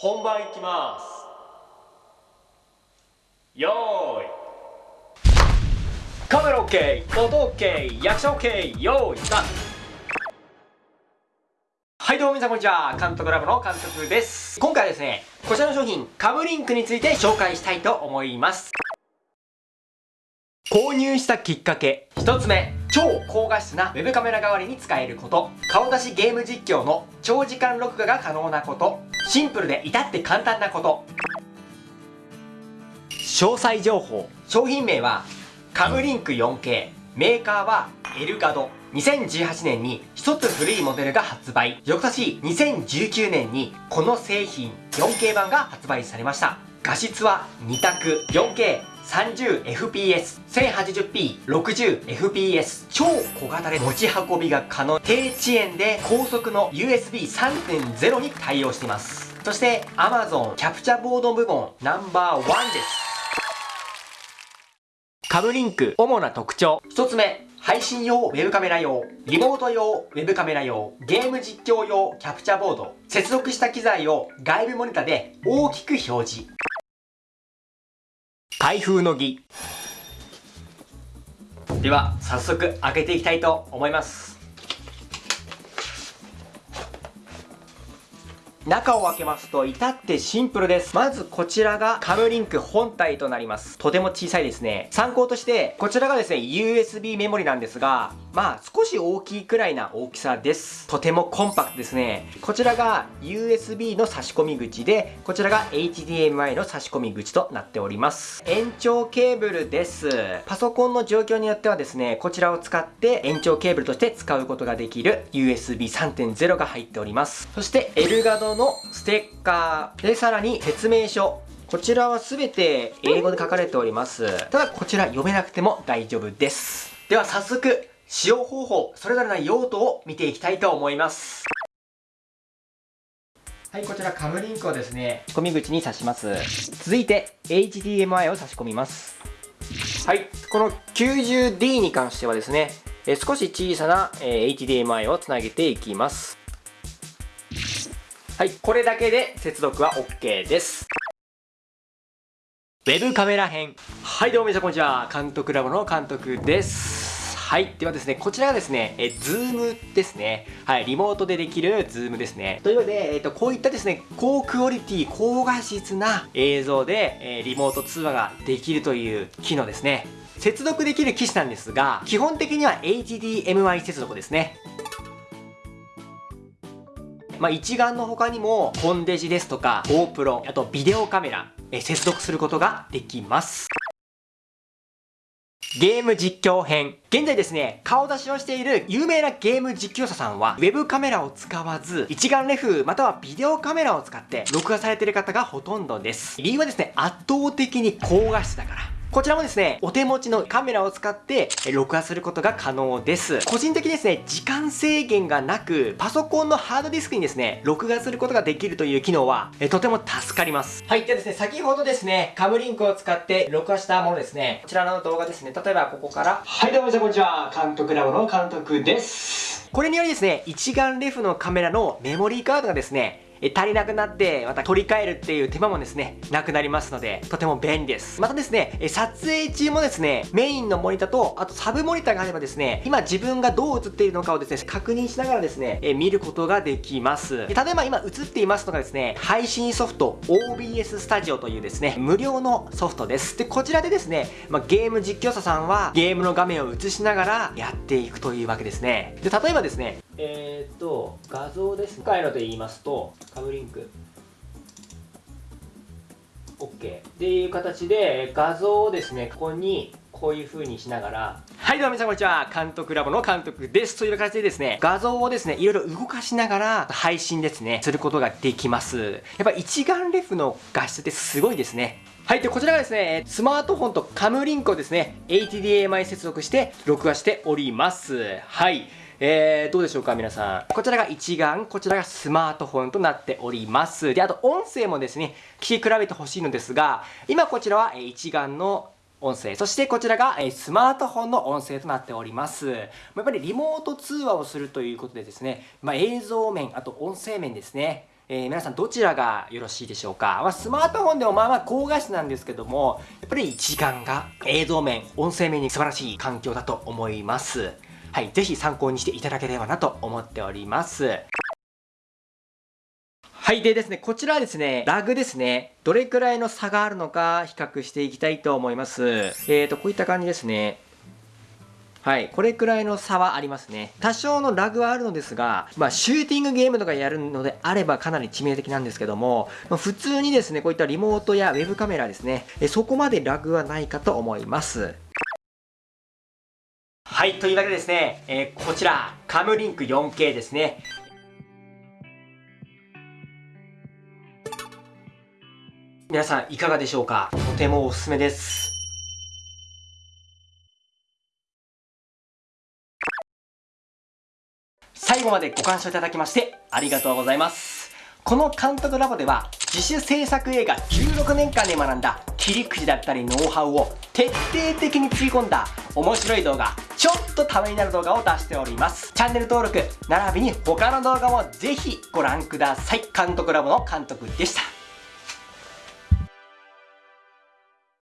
本番いきます。よーい。カメラ OK 音 OK 役者 OK よーいスタート。はいどうも皆さんこんにちは。監督ラボの監督です。今回はですねこちらの商品カムリンクについて紹介したいと思います。購入したきっかけ1つ目。超高画質な web カメラ代わりに使えること。顔出しゲーム実況の長時間録画が可能なこと。シンプルで至って簡単なこと。詳細情報。商品名はカムリンク 4K メーカーはエルガド。2018年に一つ古いモデルが発売。翌年2019年にこの製品 4K 版が発売されました。画質は2択。4K 30fps、1080p、60fps、超小型で持ち運びが可能、低遅延で高速の USB3.0 に対応しています。そして Amazon キャプチャボード部門ナンバーワンです。カブリンク主な特徴。1つ目、配信用ウェブカメラ用、リモート用ウェブカメラ用、ゲーム実況用キャプチャボード、接続した機材を外部モニタで大きく表示。開封の儀では早速開けていきたいと思います中を開けますと至ってシンプルです。まずこちらがカムリンク本体となります。とても小さいですね。参考としてこちらがですね USB メモリなんですがまあ少し大きいくらいな大きさです。とてもコンパクトですね。こちらが USB の差し込み口でこちらが HDMI の差し込み口となっております。延長ケーブルです。パソコンの状況によってはですねこちらを使って延長ケーブルとして使うことができる USB 3.0が入っております。そしてエルガドのステッカーでさらに説明書こちらは全て英語で書かれておりますただこちら読めなくても大丈夫ですでは早速使用方法それぞれの用途を見ていきたいと思いますはい、こちら Cam Link をですね、差し込み口に挿します。続いて、HDMI を差し込みます。はい、この 90D に関してはですね、え少し小さな、え HDMI をつなげていきます。はい、これだけで接続は OK です。ウェブカメラ編。はい、どうも皆さんこんにちは。監督ラボの監督です。はい。ではですね、こちらがですね、え、ズームですね。はい。リモートでできるズームですね。というわけで、えっ、と、こういったですね、高クオリティ、高画質な映像で、えー、リモート通話ができるという機能ですね。接続できる機種なんですが、基本的には HDMI 接続ですね。まあ、一眼の他にも、コンデジですとか、GoPro、あとビデオカメラ、え接続することができます。ゲーム実況編。現在ですね、顔出しをしている有名なゲーム実況者さんは、ウェブカメラを使わず、一眼レフまたはビデオカメラを使って録画されている方がほとんどです。理由はですね、圧倒的に高画質だから。こちらもですね、お手持ちのカメラを使って録画することが可能です。個人的にですね、時間制限がなく、パソコンのハードディスクにですね、録画することができるという機能は、えとても助かります。はい。ではですね、先ほどですね、カムリンクを使って録画したものですね、こちらの動画ですね、例えばここから、はい、どうもこんにちは。監督ラボの監督です。これによりですね、一眼レフのカメラのメモリーカードがですね、え足りなくなってまた取り替えるっていう手間もですねなくなりますのでとても便利です。またですねえ撮影中もですねメインのモニターとあとサブモニターがあればですね今自分がどう映っているのかをですね確認しながらですねえ見ることができます。例えば今映っていますのがですね配信ソフト OBS スタジオというですね無料のソフトです。でこちらでですね、まあ、ゲーム実況者さんはゲームの画面を映しながらやっていくというわけですね。で例えばですねえー、っと画像です今回ので言いますとカムリンク OK っていう形で画像をですねここにこういう風にしながらはいどうも皆さんこんにちは監督ラボの監督ですという形でですね画像をですねいろいろ動かしながら配信ですねすることができますやっぱ一眼レフの画質ってすごいですねはい。で、こちらがですね、スマートフォンとカムリンクをですね、HDMI 接続して録画しております。はい。えー、どうでしょうか皆さん。こちらが一眼、こちらがスマートフォンとなっております。で、あと音声もですね、聞き比べてほしいのですが、今こちらは一眼の音声。そしてこちらがスマートフォンの音声となっております。やっぱりリモート通話をするということでですね、まあ、映像面、あと音声面ですね。えー、皆さんどちらがよろしいでしょうか、まあ、スマートフォンでもまあまあ高画質なんですけども、やっぱり一眼が映像面、音声面に素晴らしい環境だと思います。はい、ぜひ参考にしていただければなと思っております。はい。でですね、こちらはですね、ラグですね。どれくらいの差があるのか比較していきたいと思います。えーと、こういった感じですね。はい。これくらいの差はありますね。多少のラグはあるのですが、まあ、シューティングゲームとかやるのであればかなり致命的なんですけども、ま、普通にですね、こういったリモートやウェブカメラですね、そこまでラグはないかと思います。はい。というわけでですね、えー、こちら、カムリンク 4K ですね。皆さんいかがでしょうか？とてもおすすめです。最後までご鑑賞いただきましてありがとうございます。この監督ラボでは自主制作映画16年間で学んだ切り口だったりノウハウを徹底的につぎ込んだ面白い動画ちょっとためになる動画を出しております。チャンネル登録並びに他の動画もぜひご覧ください。監督ラボの監督でした。